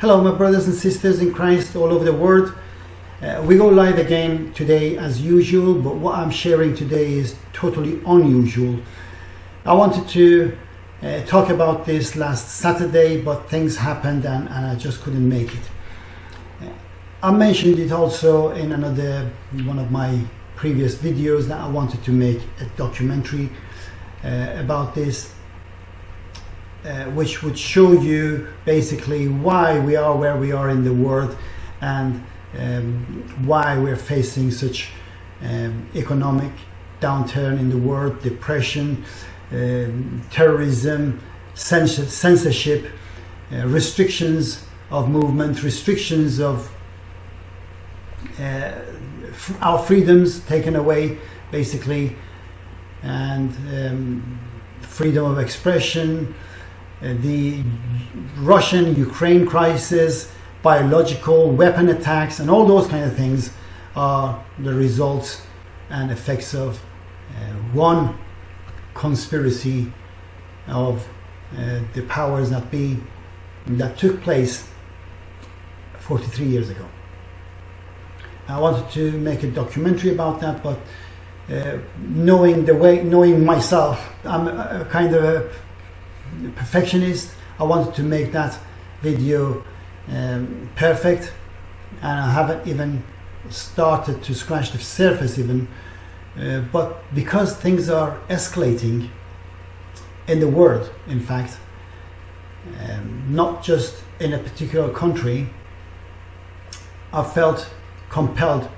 Hello, my brothers and sisters in Christ all over the world. Uh, we go live again today as usual, but what I'm sharing today is totally unusual. I wanted to uh, talk about this last Saturday, but things happened and, and I just couldn't make it. Uh, I mentioned it also in another one of my previous videos that I wanted to make a documentary uh, about this uh, which would show you basically why we are where we are in the world and um, why we're facing such um, economic downturn in the world, depression, um, terrorism, censorship, uh, restrictions of movement, restrictions of uh, our freedoms taken away basically and um, freedom of expression, uh, the Russian-Ukraine crisis, biological weapon attacks, and all those kind of things are the results and effects of uh, one conspiracy of uh, the powers that be that took place 43 years ago. I wanted to make a documentary about that, but uh, knowing the way, knowing myself, I'm kind of a perfectionist. I wanted to make that video um, perfect and I haven't even started to scratch the surface even uh, but because things are escalating in the world in fact um, not just in a particular country I felt compelled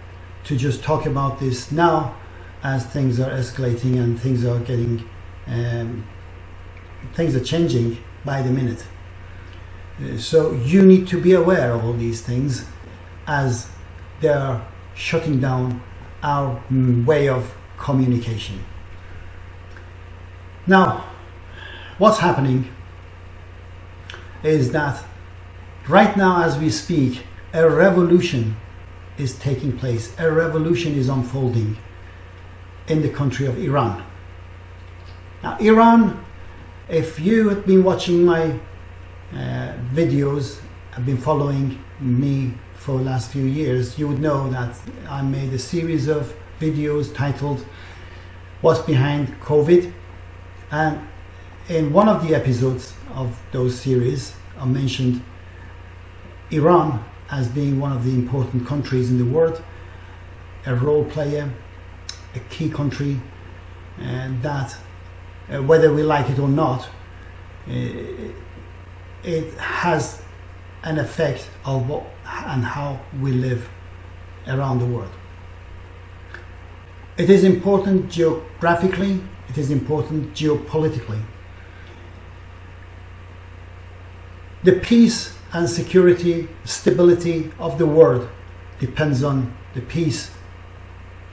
to just talk about this now as things are escalating and things are getting um, things are changing by the minute. Uh, so you need to be aware of all these things as they are shutting down our mm, way of communication. Now, what's happening is that right now as we speak, a revolution is taking place. A revolution is unfolding in the country of Iran. Now, Iran if you have been watching my uh, videos, have been following me for the last few years, you would know that I made a series of videos titled What's Behind COVID? And in one of the episodes of those series I mentioned Iran as being one of the important countries in the world, a role player, a key country and that uh, whether we like it or not, uh, it has an effect of what and how we live around the world. It is important geographically, it is important geopolitically. The peace and security, stability of the world depends on the peace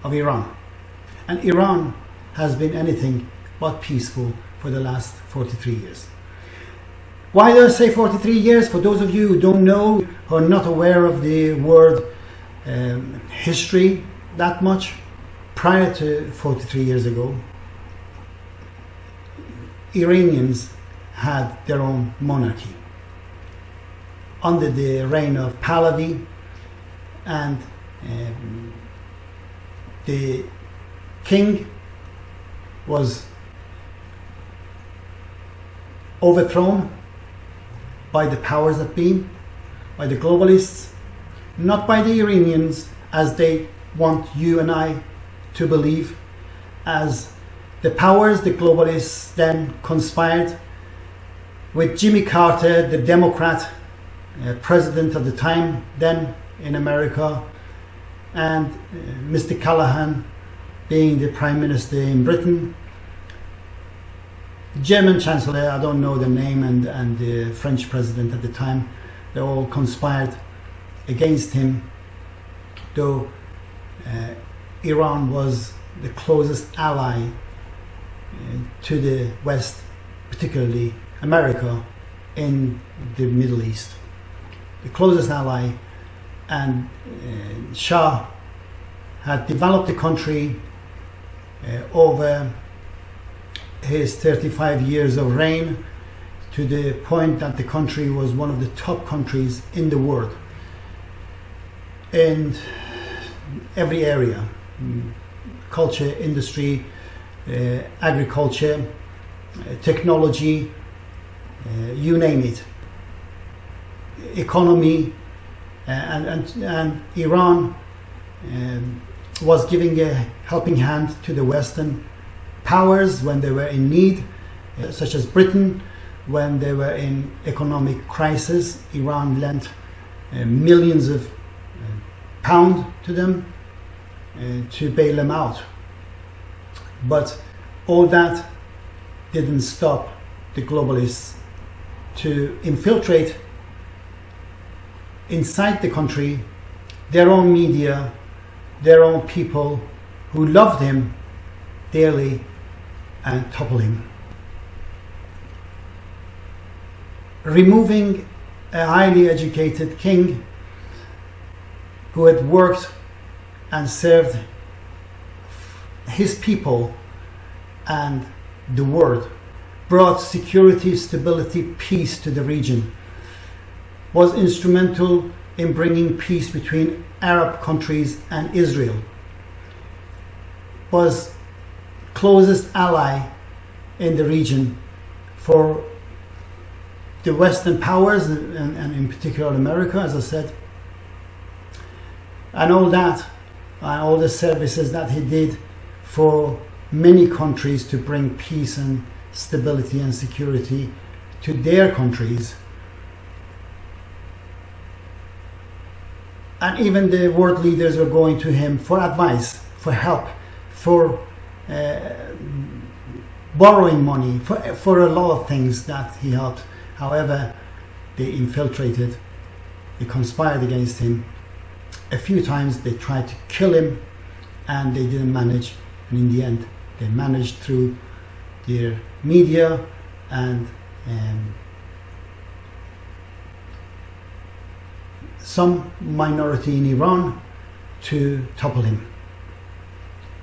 of Iran. And Iran has been anything but peaceful for the last 43 years. Why do I say 43 years? For those of you who don't know, or not aware of the world um, history that much, prior to 43 years ago, Iranians had their own monarchy under the reign of Pahlavi and um, the king was overthrown by the powers that be, by the globalists, not by the Iranians as they want you and I to believe, as the powers, the globalists then conspired with Jimmy Carter, the Democrat uh, president at the time, then in America, and uh, Mr. Callaghan being the prime minister in Britain, German Chancellor, I don't know the name, and, and the French President at the time, they all conspired against him, though uh, Iran was the closest ally uh, to the West, particularly America, in the Middle East. The closest ally, and uh, Shah had developed the country uh, over his 35 years of reign to the point that the country was one of the top countries in the world in every area culture, industry, uh, agriculture, uh, technology, uh, you name it, economy, uh, and, and, and Iran um, was giving a helping hand to the Western powers when they were in need, uh, such as Britain, when they were in economic crisis. Iran lent uh, millions of pounds to them to bail them out. But all that didn't stop the globalists to infiltrate inside the country their own media, their own people who loved him dearly and toppling. Removing a highly educated king who had worked and served his people and the world, brought security, stability, peace to the region, was instrumental in bringing peace between Arab countries and Israel, was closest ally in the region for the Western powers and, and, in particular America, as I said, and all that, and all the services that he did for many countries to bring peace and stability and security to their countries. And even the world leaders were going to him for advice, for help, for borrowing money, for, for a lot of things that he helped. However, they infiltrated, they conspired against him. A few times they tried to kill him and they didn't manage. And in the end, they managed through their media and um, some minority in Iran to topple him.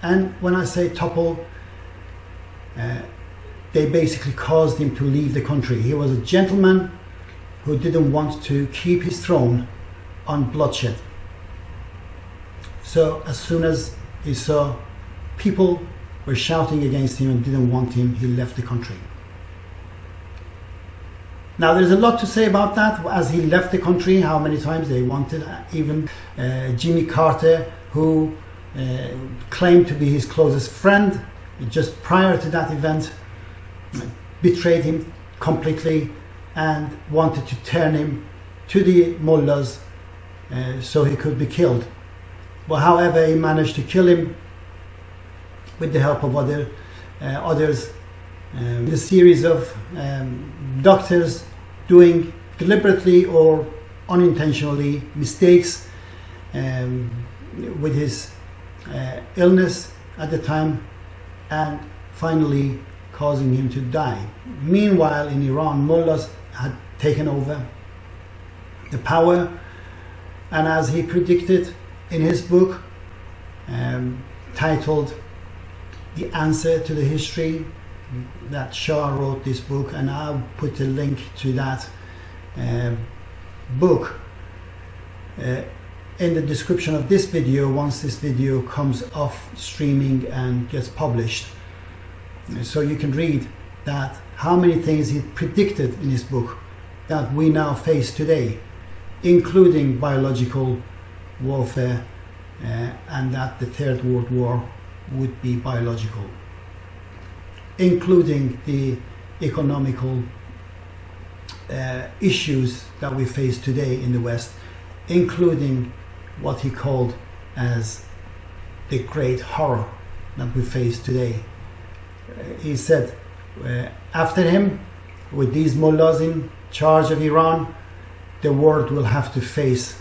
And when I say topple, uh, they basically caused him to leave the country. He was a gentleman who didn't want to keep his throne on bloodshed. So as soon as he saw people were shouting against him and didn't want him, he left the country. Now there's a lot to say about that as he left the country, how many times they wanted, uh, even uh, Jimmy Carter, who claimed to be his closest friend, just prior to that event, betrayed him completely and wanted to turn him to the mullahs uh, so he could be killed. But however, he managed to kill him with the help of other uh, others. Um, the series of um, doctors doing deliberately or unintentionally mistakes um, with his uh, illness at the time and finally causing him to die. Meanwhile, in Iran, mullahs had taken over the power, and as he predicted in his book um, titled the answer to the history that Shah wrote this book and I'll put a link to that uh, book uh, in the description of this video once this video comes off streaming and gets published. So you can read that how many things he predicted in his book that we now face today including biological warfare uh, and that the third world war would be biological, including the economical uh, issues that we face today in the West, including what he called as the great horror that we face today. Uh, he said, uh, after him, with these mullahs in charge of Iran, the world will have to face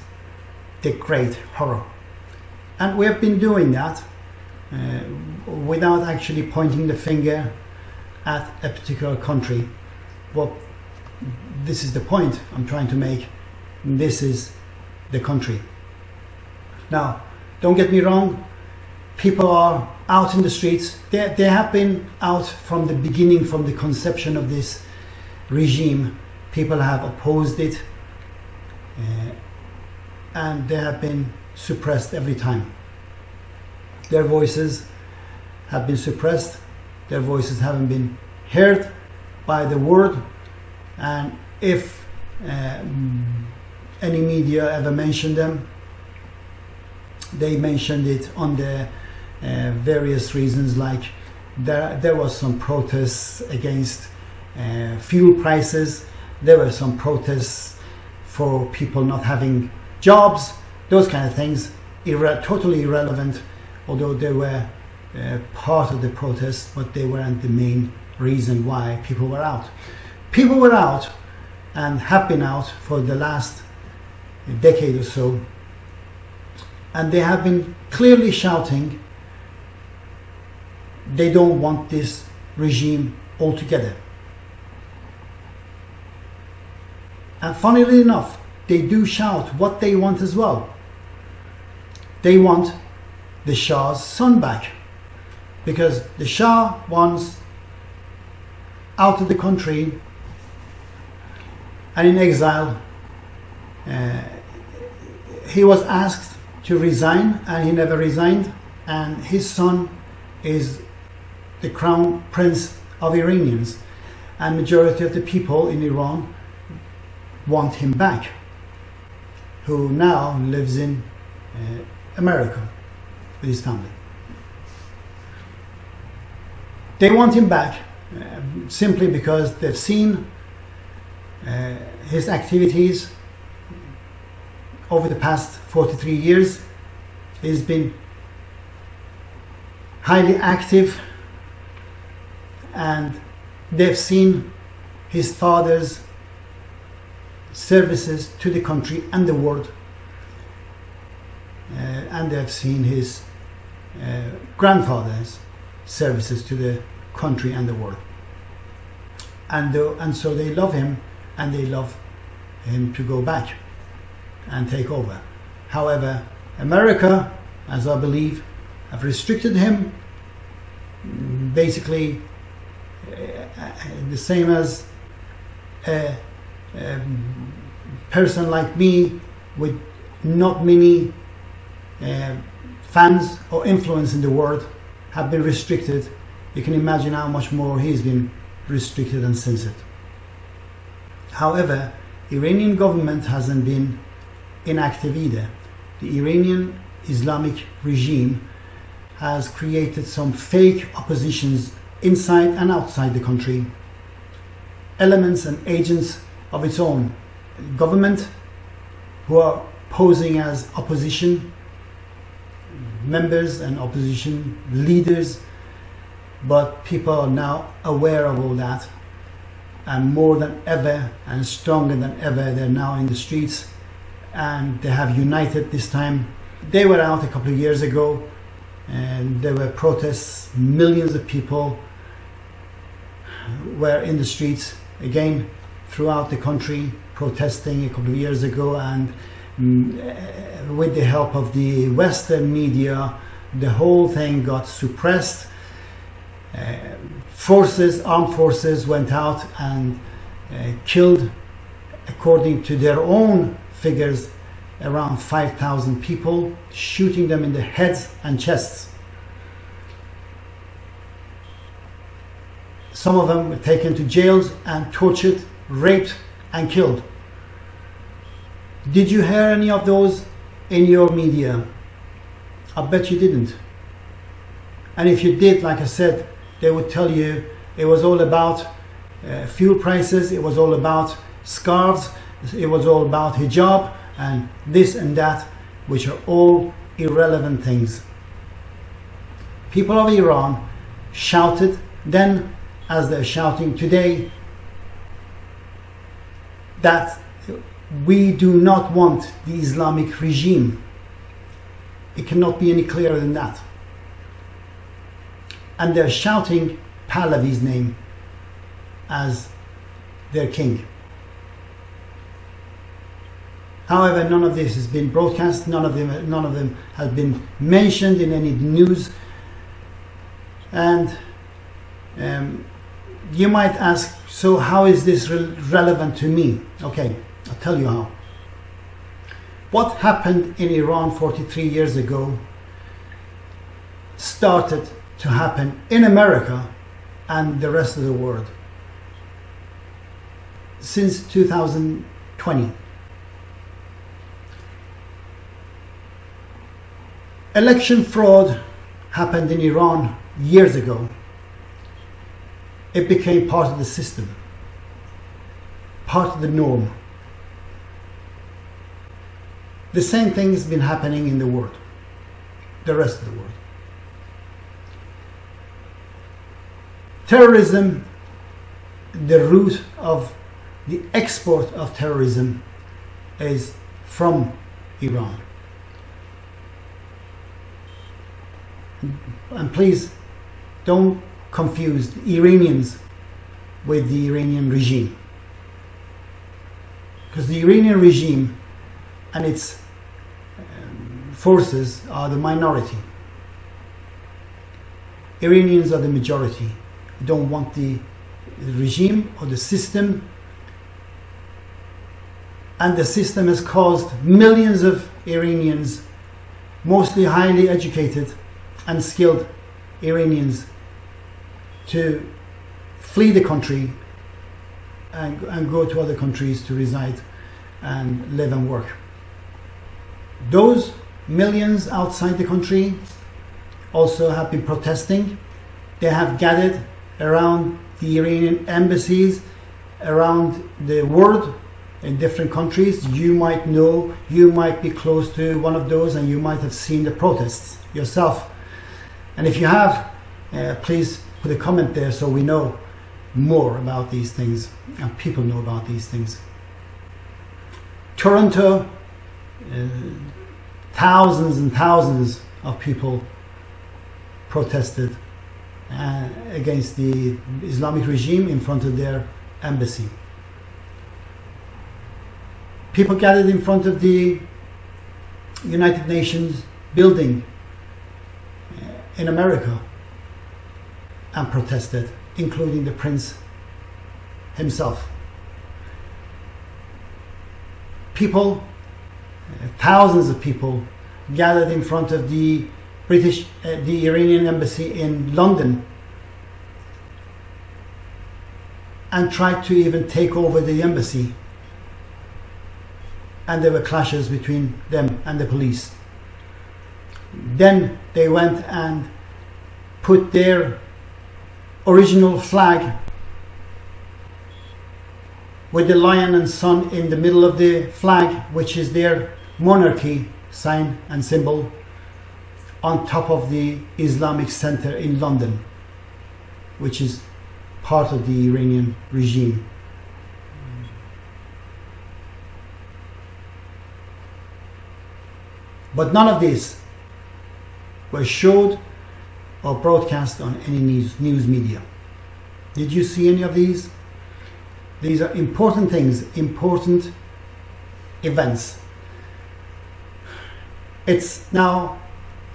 the great horror. And we have been doing that uh, without actually pointing the finger at a particular country. Well, this is the point I'm trying to make. This is the country. Now, don't get me wrong, people are out in the streets. They, they have been out from the beginning, from the conception of this regime, people have opposed it uh, and they have been suppressed every time. Their voices have been suppressed, their voices haven't been heard by the world, and if uh, any media ever mentioned them, they mentioned it on the uh, various reasons like there, there was some protests against uh, fuel prices, there were some protests for people not having jobs, those kind of things, irre totally irrelevant, although they were uh, part of the protest, but they weren't the main reason why people were out. People were out and have been out for the last decade or so, and they have been clearly shouting they don't want this regime altogether. And funnily enough, they do shout what they want as well. They want the Shah's son back because the Shah wants out of the country and in exile. Uh, he was asked to resign and he never resigned and his son is the crown prince of Iranians and majority of the people in Iran want him back who now lives in uh, America with his family. They want him back uh, simply because they've seen uh, his activities over the past 43 years. He's been highly active and they've seen his father's services to the country and the world uh, and they've seen his uh, grandfather's services to the country and the world and, and so they love him and they love him to go back and take over however America as I believe have restricted him basically uh, the same as a, a, person like me with not many uh, fans or influence in the world have been restricted. You can imagine how much more he's been restricted and censored. However Iranian government hasn't been inactive either the Iranian Islamic regime has created some fake oppositions inside and outside the country, elements and agents of its own government who are posing as opposition members and opposition leaders, but people are now aware of all that. And more than ever and stronger than ever they're now in the streets and they have united this time. They were out a couple of years ago and there were protests, millions of people were in the streets again throughout the country protesting a couple of years ago. And mm, with the help of the western media the whole thing got suppressed. Uh, forces armed forces went out and uh, killed according to their own figures around 5,000 people shooting them in the heads and chests Some of them were taken to jails and tortured, raped and killed. Did you hear any of those in your media? I bet you didn't. And if you did, like I said, they would tell you it was all about uh, fuel prices, it was all about scarves, it was all about hijab and this and that, which are all irrelevant things. People of Iran shouted then as they're shouting today that we do not want the Islamic regime. It cannot be any clearer than that. And they're shouting Pahlavi's name as their king. However, none of this has been broadcast, none of them, none of them has been mentioned in any news. And um, you might ask, so how is this re relevant to me? Okay, I'll tell you how. What happened in Iran 43 years ago started to happen in America and the rest of the world since 2020. Election fraud happened in Iran years ago. It became part of the system, part of the norm. The same thing has been happening in the world, the rest of the world. Terrorism, the root of the export of terrorism is from Iran. And please don't confuse the Iranians with the Iranian regime. Because the Iranian regime and its um, forces are the minority. Iranians are the majority. don't want the regime or the system and the system has caused millions of Iranians, mostly highly educated and skilled Iranians, to flee the country and, and go to other countries to reside and live and work. Those millions outside the country also have been protesting. They have gathered around the Iranian embassies around the world in different countries. You might know, you might be close to one of those and you might have seen the protests yourself. And if you have, uh, please put a comment there so we know more about these things and people know about these things. Toronto, uh, thousands and thousands of people protested uh, against the Islamic regime in front of their embassy people gathered in front of the United Nations building in America and protested, including the prince himself. People, uh, thousands of people, gathered in front of the British, uh, the Iranian embassy in London and tried to even take over the embassy and there were clashes between them and the police. Then they went and put their original flag with the lion and sun in the middle of the flag, which is their monarchy sign and symbol, on top of the Islamic Center in London, which is part of the Iranian regime. But none of these were showed or broadcast on any news, news media. Did you see any of these? These are important things, important events. It's now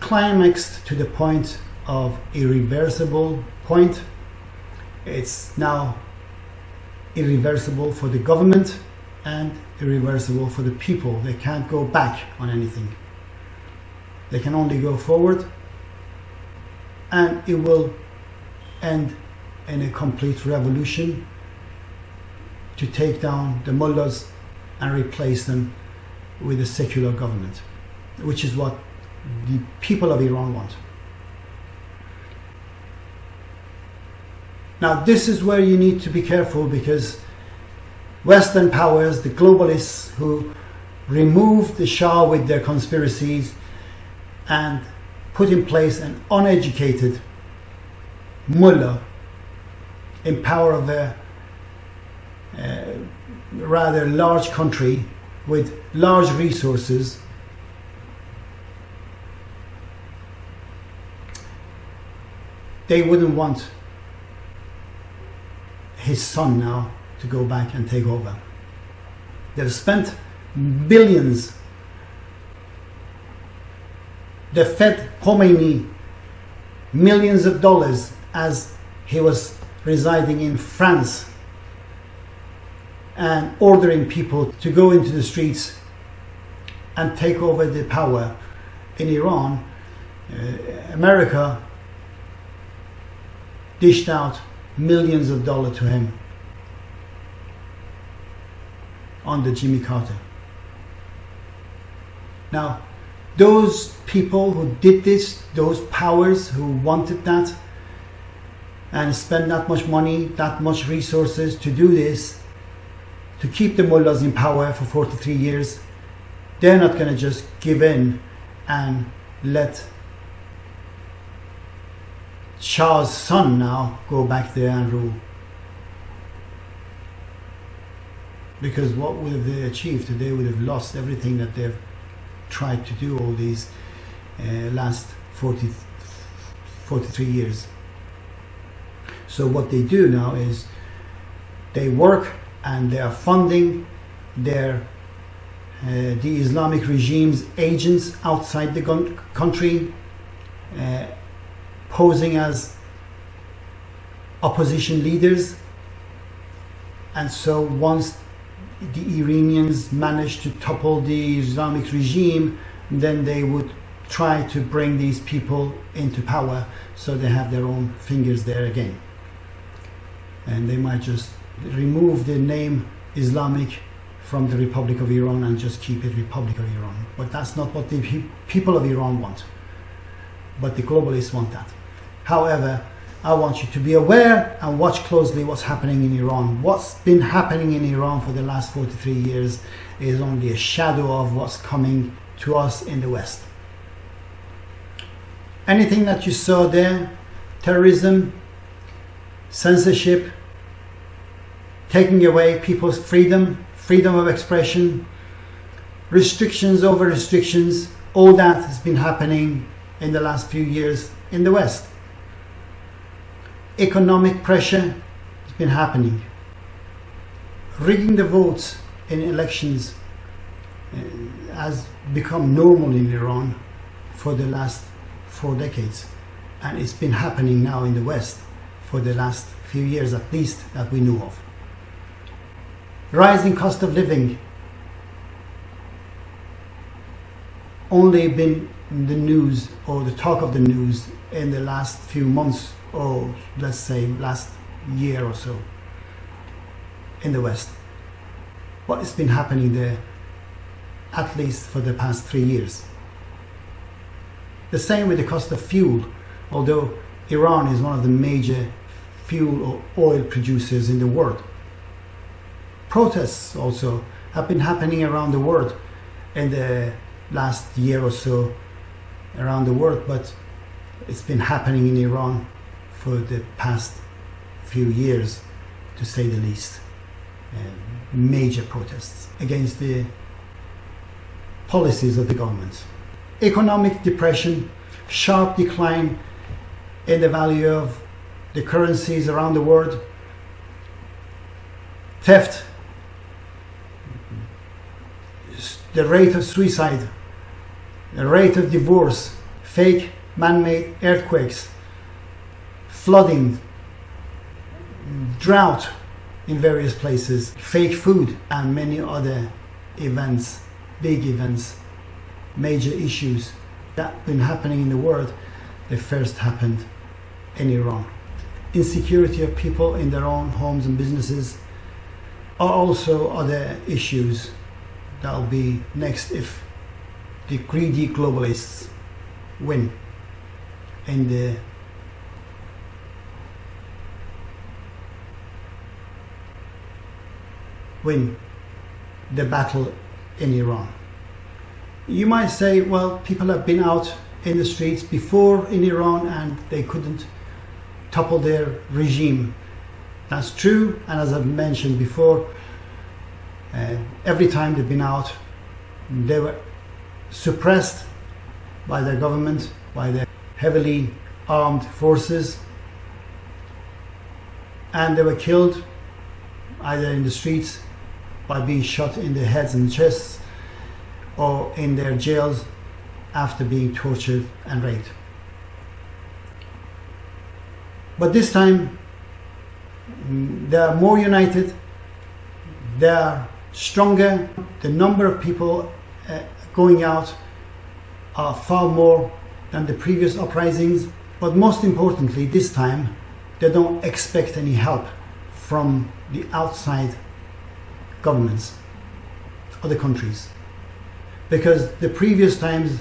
climaxed to the point of irreversible point. It's now irreversible for the government and irreversible for the people. They can't go back on anything. They can only go forward and it will end in a complete revolution to take down the mullahs and replace them with a secular government, which is what the people of Iran want. Now, this is where you need to be careful because Western powers, the globalists who removed the Shah with their conspiracies, and put in place an uneducated mullah in power of a, a rather large country with large resources they wouldn't want his son now to go back and take over. They've spent billions they fed Khomeini millions of dollars as he was residing in France and ordering people to go into the streets and take over the power in Iran, uh, America dished out millions of dollars to him under Jimmy Carter. Now, those people who did this, those powers who wanted that, and spend that much money, that much resources to do this, to keep the mullahs in power for 43 years, they're not going to just give in and let Shah's son now go back there and rule. Because what would they achieved? They would have lost everything that they've tried to do all these uh, last 40, 43 years. So what they do now is they work and they are funding their uh, the Islamic regime's agents outside the country, uh, posing as opposition leaders. And so once the Iranians manage to topple the Islamic regime, then they would try to bring these people into power so they have their own fingers there again. And they might just remove the name Islamic from the Republic of Iran and just keep it Republic of Iran. But that's not what the people of Iran want. But the globalists want that. However, I want you to be aware and watch closely what's happening in Iran. What's been happening in Iran for the last 43 years is only a shadow of what's coming to us in the West. Anything that you saw there, terrorism, censorship, taking away people's freedom, freedom of expression, restrictions over restrictions, all that has been happening in the last few years in the West. Economic pressure has been happening. Rigging the votes in elections uh, has become normal in Iran for the last four decades. And it's been happening now in the West for the last few years at least that we know of rising cost of living only been the news or the talk of the news in the last few months or let's say last year or so in the West. What has been happening there at least for the past three years. The same with the cost of fuel, although Iran is one of the major fuel or oil producers in the world protests also have been happening around the world in the last year or so around the world, but it's been happening in Iran for the past few years, to say the least. Uh, major protests against the policies of the government. Economic depression, sharp decline in the value of the currencies around the world, theft the rate of suicide, the rate of divorce, fake man-made earthquakes, flooding, drought in various places, fake food and many other events, big events, major issues that been happening in the world, they first happened in Iran. Insecurity of people in their own homes and businesses are also other issues that'll be next if the greedy globalists win and the win the battle in Iran. You might say, well, people have been out in the streets before in Iran and they couldn't topple their regime. That's true, and as I've mentioned before, uh, every time they've been out, they were suppressed by their government, by their heavily armed forces, and they were killed either in the streets by being shot in the heads and chests or in their jails after being tortured and raped. But this time, they are more united, they are stronger, the number of people uh, going out are far more than the previous uprisings, but most importantly, this time they don't expect any help from the outside governments other countries. Because the previous times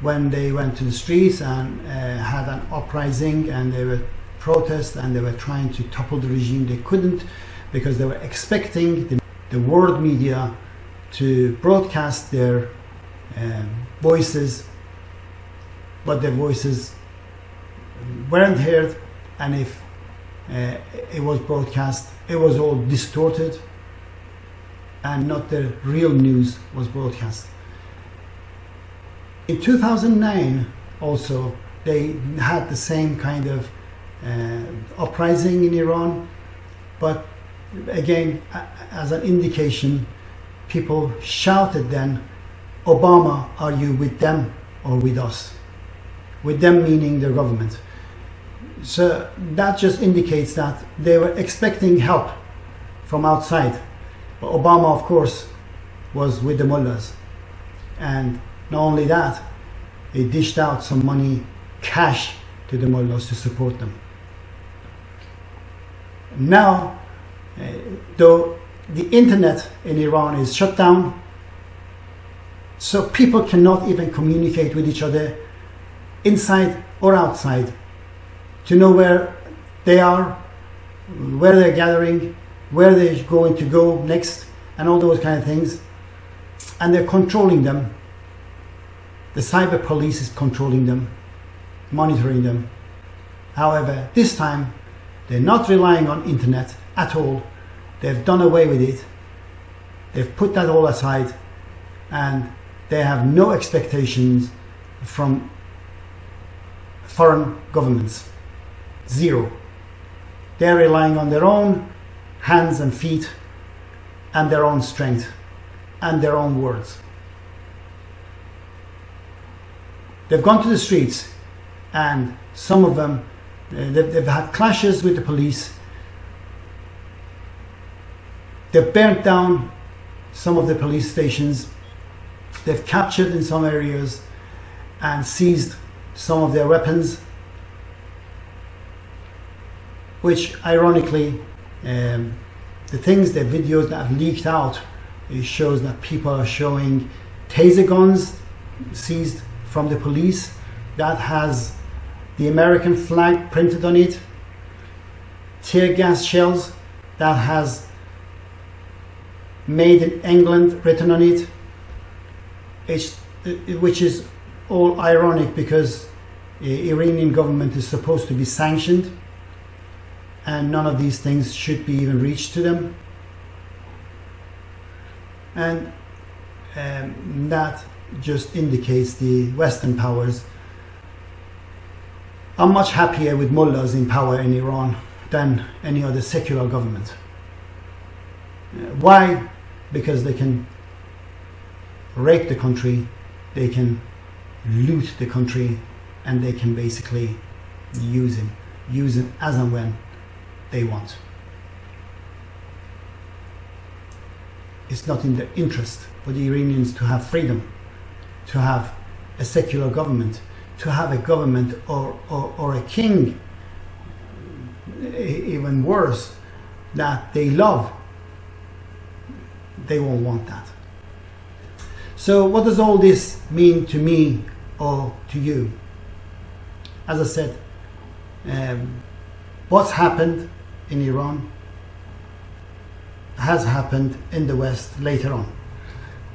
when they went to the streets and uh, had an uprising and they were protest and they were trying to topple the regime, they couldn't because they were expecting the, the world media to broadcast their um, voices, but their voices weren't heard, and if uh, it was broadcast, it was all distorted and not the real news was broadcast. In 2009 also they had the same kind of uh, uprising in Iran but again as an indication people shouted then Obama are you with them or with us with them meaning the government so that just indicates that they were expecting help from outside but Obama, of course, was with the mullahs. And not only that, he dished out some money, cash, to the mullahs to support them. Now, uh, though the internet in Iran is shut down, so people cannot even communicate with each other inside or outside to know where they are, where they're gathering, where they're going to go next, and all those kind of things. And they're controlling them. The cyber police is controlling them, monitoring them. However, this time they're not relying on internet at all. They've done away with it. They've put that all aside and they have no expectations from foreign governments. Zero. They're relying on their own hands and feet and their own strength and their own words. They've gone to the streets and some of them, uh, they've, they've had clashes with the police. They've burnt down some of the police stations. They've captured in some areas and seized some of their weapons, which ironically um, the things, the videos that have leaked out, it shows that people are showing taser guns seized from the police that has the American flag printed on it, tear gas shells that has made in England written on it, it's, which is all ironic because the Iranian government is supposed to be sanctioned and none of these things should be even reached to them. And um, that just indicates the western powers are much happier with mullahs in power in Iran than any other secular government. Uh, why? Because they can rape the country they can loot the country and they can basically use him use it as and when they want. It's not in their interest for the Iranians to have freedom, to have a secular government, to have a government or, or, or a king, even worse, that they love. They won't want that. So what does all this mean to me or to you? As I said, um, what's happened in Iran has happened in the West later on.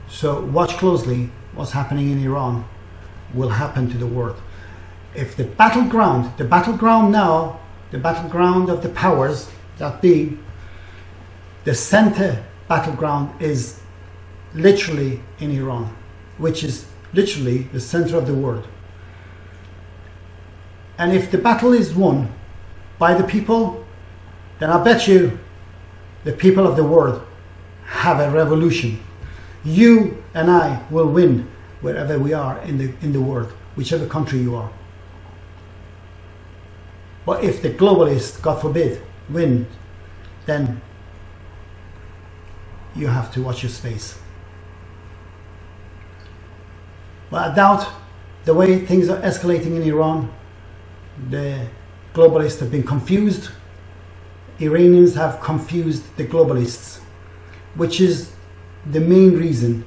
So watch closely what's happening in Iran will happen to the world. If the battleground, the battleground now, the battleground of the powers that be, the center battleground is literally in Iran, which is literally the center of the world. And if the battle is won by the people then I bet you the people of the world have a revolution. You and I will win wherever we are in the, in the world, whichever country you are. But if the globalists, God forbid, win, then you have to watch your space. But I doubt the way things are escalating in Iran, the globalists have been confused. Iranians have confused the globalists, which is the main reason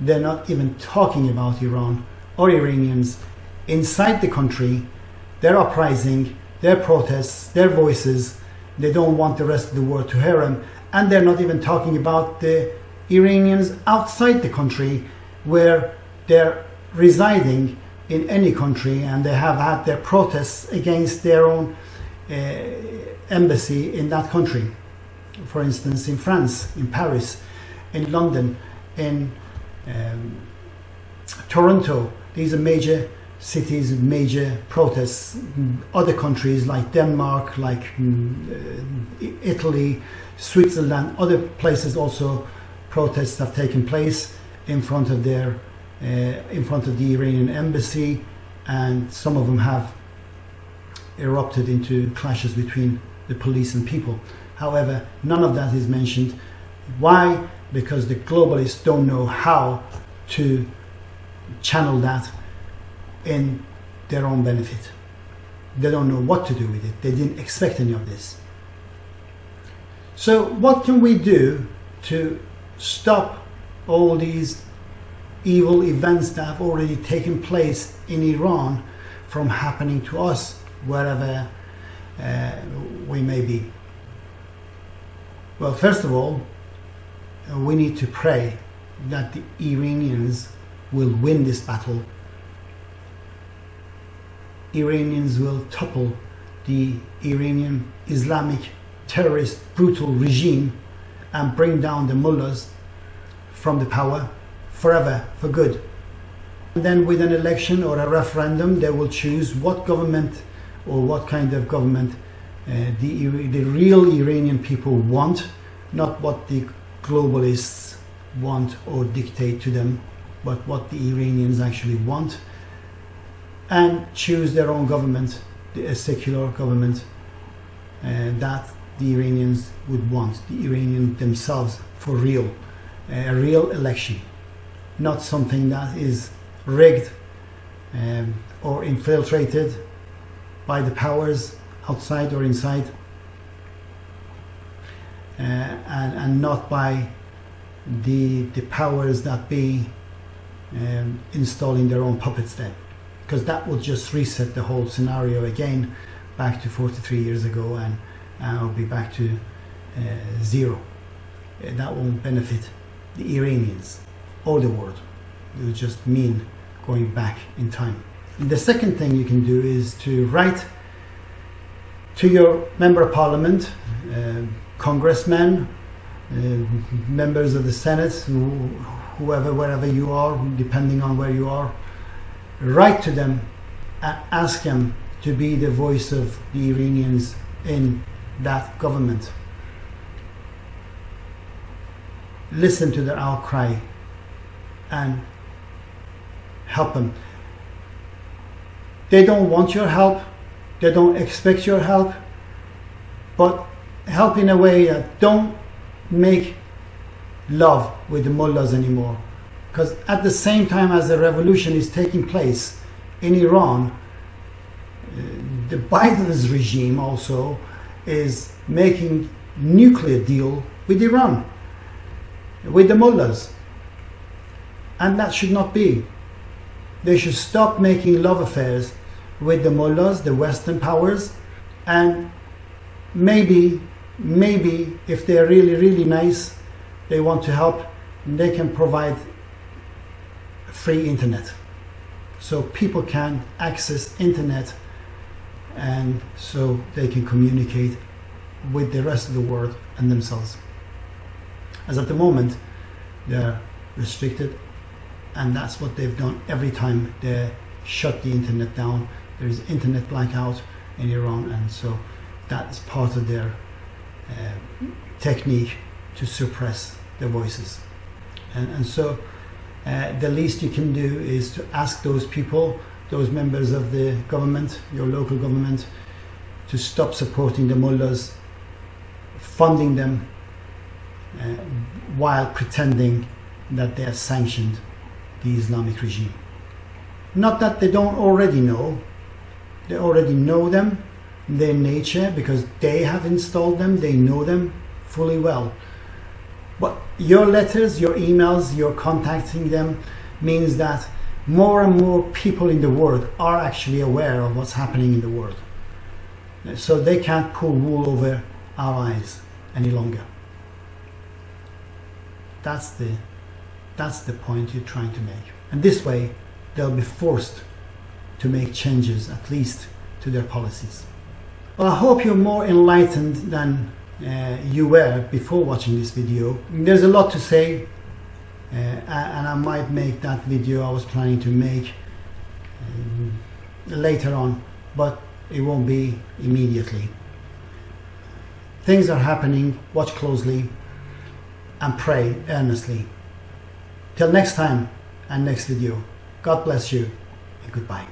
they're not even talking about Iran or Iranians inside the country. Their uprising, their protests, their voices, they don't want the rest of the world to hear them. And they're not even talking about the Iranians outside the country where they're residing in any country and they have had their protests against their own uh, embassy in that country. For instance, in France, in Paris, in London, in um, Toronto. These are major cities, major protests. Other countries like Denmark, like um, Italy, Switzerland, other places also protests have taken place in front of their uh, Uh, in front of the Iranian embassy, and some of them have erupted into clashes between the police and people. However, none of that is mentioned. Why? Because the globalists don't know how to channel that in their own benefit. They don't know what to do with it. They didn't expect any of this. So, what can we do to stop all these evil events that have already taken place in Iran from happening to us wherever uh, we may be. Well, first of all, uh, we need to pray that the Iranians will win this battle. Iranians will topple the Iranian Islamic terrorist brutal regime and bring down the mullahs from the power forever, for good. And then with an election or a referendum, they will choose what government or what kind of government uh, the, the real Iranian people want, not what the globalists want or dictate to them, but what the Iranians actually want, and choose their own government, a secular government uh, that the Iranians would want, the Iranians themselves for real, a real election not something that is rigged um, or infiltrated by the powers outside or inside uh, and, and not by the, the powers that be um, installing their own puppets then because that would just reset the whole scenario again back to 43 years ago and I'll be back to uh, zero. Uh, that won't benefit the Iranians or the world. It would just mean going back in time. And the second thing you can do is to write to your member of parliament, uh, congressmen, uh, members of the Senate, whoever, wherever you are, depending on where you are, write to them and ask them to be the voice of the Iranians in that government. Listen to their outcry and help them. They don't want your help, they don't expect your help, but help in a way that don't make love with the mullahs anymore. Because at the same time as the revolution is taking place in Iran, uh, the Biden's regime also is making nuclear deal with Iran, with the mullahs. And that should not be. They should stop making love affairs with the mullahs, the Western powers, and maybe, maybe if they're really, really nice, they want to help, they can provide free internet. So people can access internet and so they can communicate with the rest of the world and themselves. As at the moment, they're restricted and that's what they've done every time they shut the internet down. There's internet blackout in Iran, and so that's part of their uh, technique to suppress the voices. And, and so uh, the least you can do is to ask those people, those members of the government, your local government, to stop supporting the mullahs funding them uh, while pretending that they are sanctioned the Islamic regime. Not that they don't already know, they already know them, their nature, because they have installed them, they know them fully well. But your letters, your emails, your contacting them means that more and more people in the world are actually aware of what's happening in the world. So they can't pull wool over our eyes any longer. That's the, that's the point you're trying to make. And this way, they'll be forced to make changes, at least to their policies. Well, I hope you're more enlightened than uh, you were before watching this video. There's a lot to say, uh, and I might make that video I was planning to make um, later on, but it won't be immediately. Things are happening, watch closely, and pray earnestly. Till next time and next video, God bless you and goodbye.